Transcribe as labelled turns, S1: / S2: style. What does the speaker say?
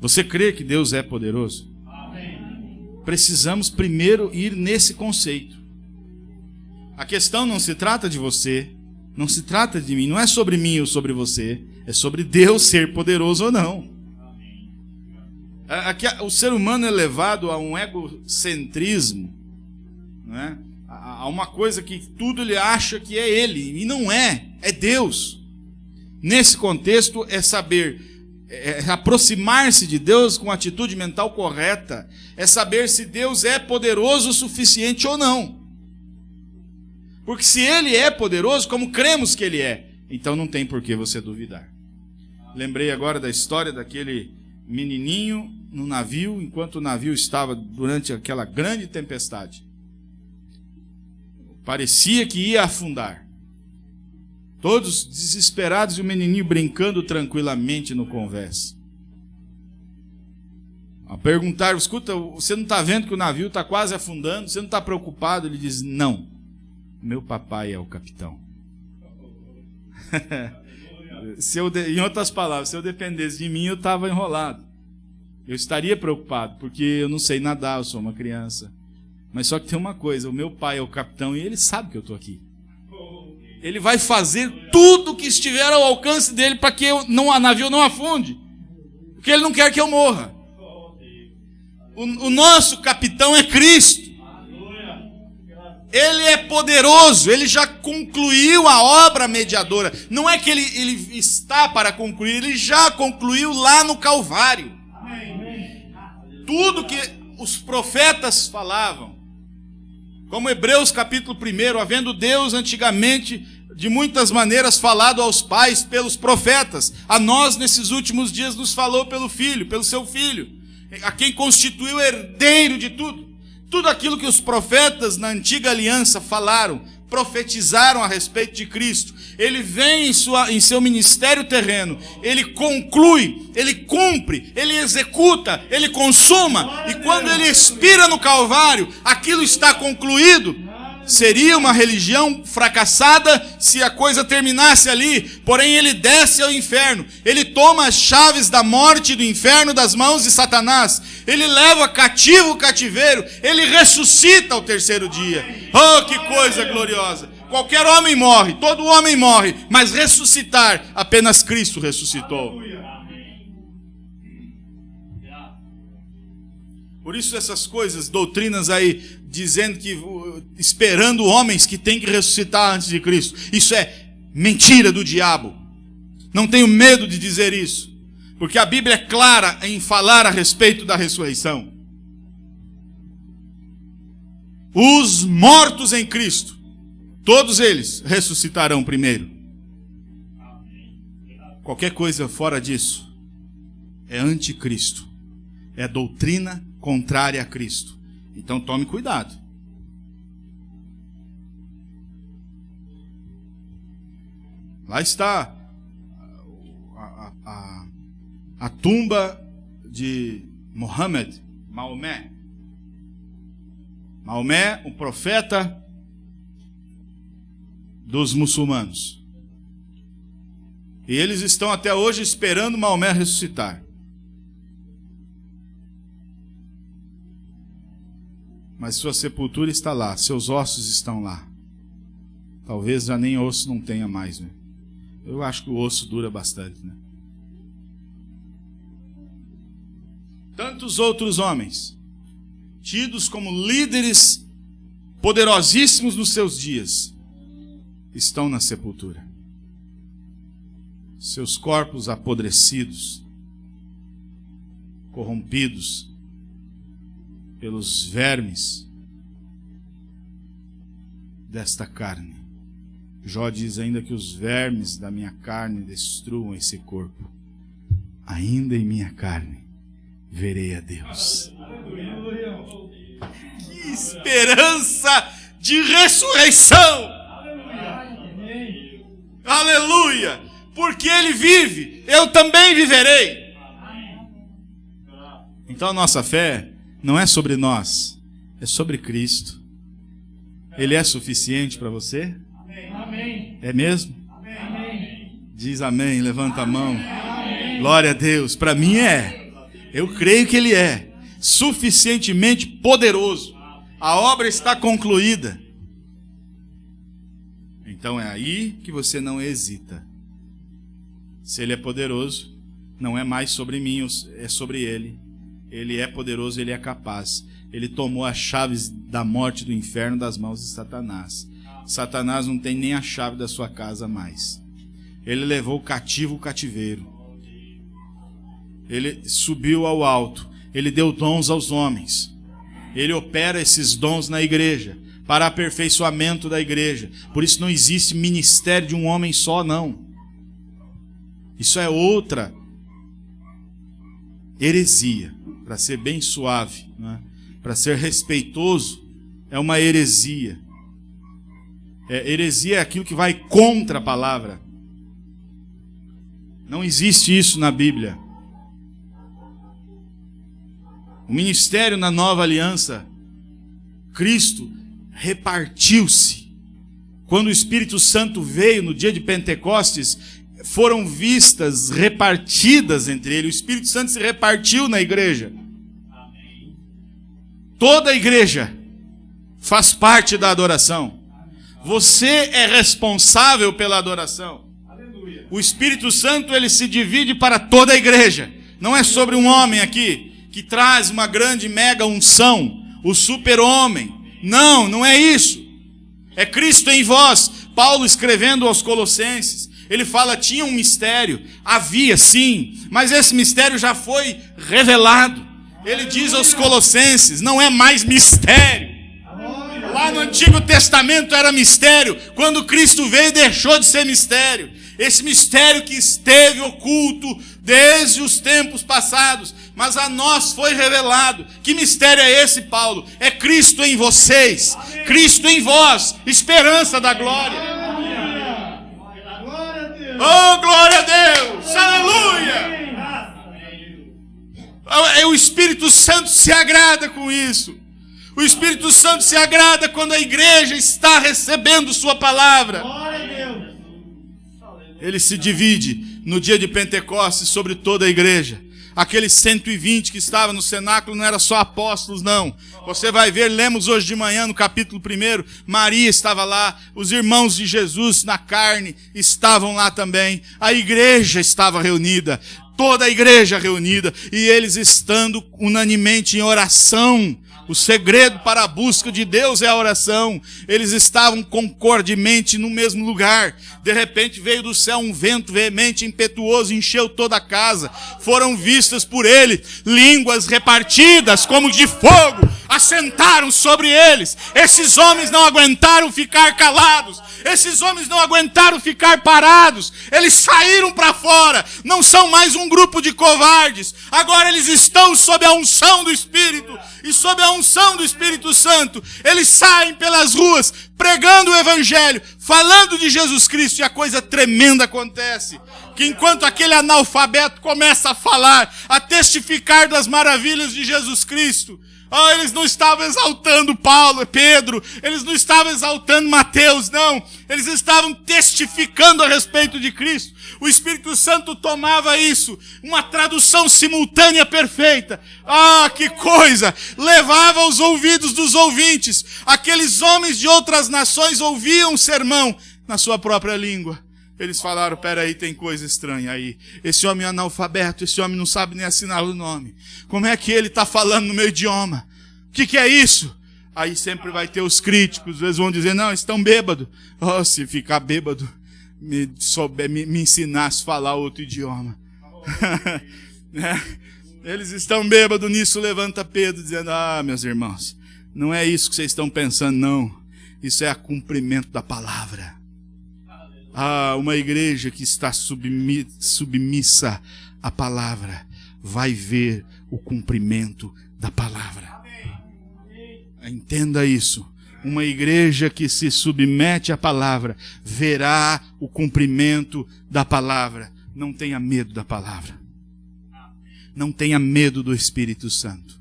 S1: Você crê que Deus é poderoso? Precisamos primeiro ir nesse conceito. A questão não se trata de você, não se trata de mim, não é sobre mim ou sobre você, é sobre Deus ser poderoso ou não. Aqui, o ser humano é levado a um egocentrismo, não é? a uma coisa que tudo ele acha que é ele, e não é, é Deus. Nesse contexto, é saber é, é aproximar-se de Deus com atitude mental correta, é saber se Deus é poderoso o suficiente ou não. Porque se ele é poderoso, como cremos que ele é, então não tem por que você duvidar. Lembrei agora da história daquele menininho no navio, enquanto o navio estava durante aquela grande tempestade. Parecia que ia afundar. Todos desesperados e o menininho brincando tranquilamente no conversa. A perguntar, escuta, você não está vendo que o navio está quase afundando? Você não está preocupado? Ele diz, não, meu papai é o capitão. se eu, em outras palavras, se eu dependesse de mim, eu estava enrolado. Eu estaria preocupado, porque eu não sei nadar, eu sou uma criança. Mas só que tem uma coisa: o meu pai é o capitão e ele sabe que eu estou aqui. Ele vai fazer tudo que estiver ao alcance dele para que eu não, a navio não afunde. Porque ele não quer que eu morra. O, o nosso capitão é Cristo. Ele é poderoso, ele já concluiu a obra mediadora. Não é que ele, ele está para concluir, ele já concluiu lá no Calvário. Tudo que os profetas falavam, como Hebreus capítulo 1, havendo Deus antigamente de muitas maneiras falado aos pais pelos profetas, a nós nesses últimos dias nos falou pelo filho, pelo seu filho, a quem constituiu herdeiro de tudo. Tudo aquilo que os profetas na antiga aliança falaram, profetizaram a respeito de Cristo. Ele vem em, sua, em seu ministério terreno, ele conclui, ele cumpre, ele executa, ele consuma, e quando ele expira no Calvário, aquilo está concluído. Seria uma religião fracassada se a coisa terminasse ali, porém ele desce ao inferno, ele toma as chaves da morte do inferno das mãos de Satanás, ele leva cativo o cativeiro, ele ressuscita ao terceiro dia. Oh, que coisa gloriosa! Qualquer homem morre, todo homem morre, mas ressuscitar, apenas Cristo ressuscitou. Por isso essas coisas, doutrinas aí, dizendo que, esperando homens que têm que ressuscitar antes de Cristo. Isso é mentira do diabo. Não tenho medo de dizer isso. Porque a Bíblia é clara em falar a respeito da ressurreição. Os mortos em Cristo, todos eles ressuscitarão primeiro. Qualquer coisa fora disso é anticristo, é doutrina contrária a Cristo. Então tome cuidado. Lá está a, a, a tumba de Mohammed, Maomé. Maomé, o profeta dos muçulmanos. E eles estão até hoje esperando Maomé ressuscitar. Mas sua sepultura está lá, seus ossos estão lá. Talvez já nem osso não tenha mais, né? Eu acho que o osso dura bastante, né? Tantos outros homens, tidos como líderes poderosíssimos nos seus dias, estão na sepultura. Seus corpos apodrecidos, corrompidos, pelos vermes desta carne. Jó diz ainda que os vermes da minha carne destruam esse corpo. Ainda em minha carne verei a Deus. Que esperança de ressurreição! Aleluia! Porque Ele vive, eu também viverei. Então a nossa fé não é sobre nós, é sobre Cristo. Ele é suficiente para você? Amém. É mesmo? Amém. Diz amém, levanta a mão. Glória a Deus. Para mim é. Eu creio que Ele é suficientemente poderoso. A obra está concluída. Então é aí que você não hesita. Se Ele é poderoso, não é mais sobre mim, é sobre Ele. Ele é poderoso, Ele é capaz. Ele tomou as chaves da morte do inferno das mãos de Satanás. Satanás não tem nem a chave da sua casa mais. Ele levou o cativo o cativeiro. Ele subiu ao alto. Ele deu dons aos homens. Ele opera esses dons na igreja para aperfeiçoamento da igreja. Por isso não existe ministério de um homem só, não. Isso é outra heresia, para ser bem suave, né? para ser respeitoso, é uma heresia. É, heresia é aquilo que vai contra a palavra. Não existe isso na Bíblia. O ministério na nova aliança, Cristo repartiu-se. Quando o Espírito Santo veio no dia de Pentecostes, foram vistas repartidas entre ele. O Espírito Santo se repartiu na igreja. Toda a igreja faz parte da adoração. Você é responsável pela adoração. O Espírito Santo ele se divide para toda a igreja. Não é sobre um homem aqui que traz uma grande mega unção, o super-homem. Não, não é isso. É Cristo em vós. Paulo escrevendo aos Colossenses, ele fala: tinha um mistério, havia sim, mas esse mistério já foi revelado. Ele diz aos Colossenses: não é mais mistério. Lá no Antigo Testamento era mistério, quando Cristo veio, deixou de ser mistério. Esse mistério que esteve oculto desde os tempos passados, mas a nós foi revelado. Que mistério é esse, Paulo? É Cristo em vocês, Amém. Cristo em vós, esperança da glória. Oh, glória a Deus! Aleluia! É o Espírito Santo se agrada com isso. O Espírito Santo se agrada quando a igreja está recebendo Sua palavra. Ele se divide no dia de Pentecostes sobre toda a igreja aqueles 120 que estavam no cenáculo não eram só apóstolos, não. Você vai ver, lemos hoje de manhã no capítulo 1, Maria estava lá, os irmãos de Jesus na carne estavam lá também, a igreja estava reunida, toda a igreja reunida, e eles estando unanimemente em oração, o segredo para a busca de Deus é a oração. Eles estavam concordemente no mesmo lugar. De repente veio do céu um vento veemente, impetuoso, encheu toda a casa. Foram vistas por ele línguas repartidas como de fogo, assentaram sobre eles. Esses homens não aguentaram ficar calados. Esses homens não aguentaram ficar parados. Eles saíram para fora. Não são mais um grupo de covardes. Agora eles estão sob a unção do Espírito e sob a unção do Espírito Santo. Eles saem pelas ruas pregando o evangelho, falando de Jesus Cristo e a coisa tremenda acontece. Que enquanto aquele analfabeto começa a falar, a testificar das maravilhas de Jesus Cristo, Oh, eles não estavam exaltando Paulo, Pedro, eles não estavam exaltando Mateus, não. Eles estavam testificando a respeito de Cristo. O Espírito Santo tomava isso, uma tradução simultânea perfeita. Ah, que coisa! Levava aos ouvidos dos ouvintes. Aqueles homens de outras nações ouviam o sermão na sua própria língua. Eles falaram: peraí, tem coisa estranha aí. Esse homem é analfabeto, esse homem não sabe nem assinar o nome. Como é que ele está falando no meu idioma? O que, que, é isso? Aí sempre vai ter os críticos, eles vão dizer: não, estão bêbados. Oh, se ficar bêbado, me, souber, me, me ensinasse a falar outro idioma. é. Eles estão bêbados nisso, levanta Pedro, dizendo: ah, meus irmãos, não é isso que vocês estão pensando, não. Isso é a cumprimento da palavra. Ah, uma igreja que está submissa à palavra vai ver o cumprimento da palavra. Entenda isso. Uma igreja que se submete à palavra verá o cumprimento da palavra. Não tenha medo da palavra. Não tenha medo do Espírito Santo.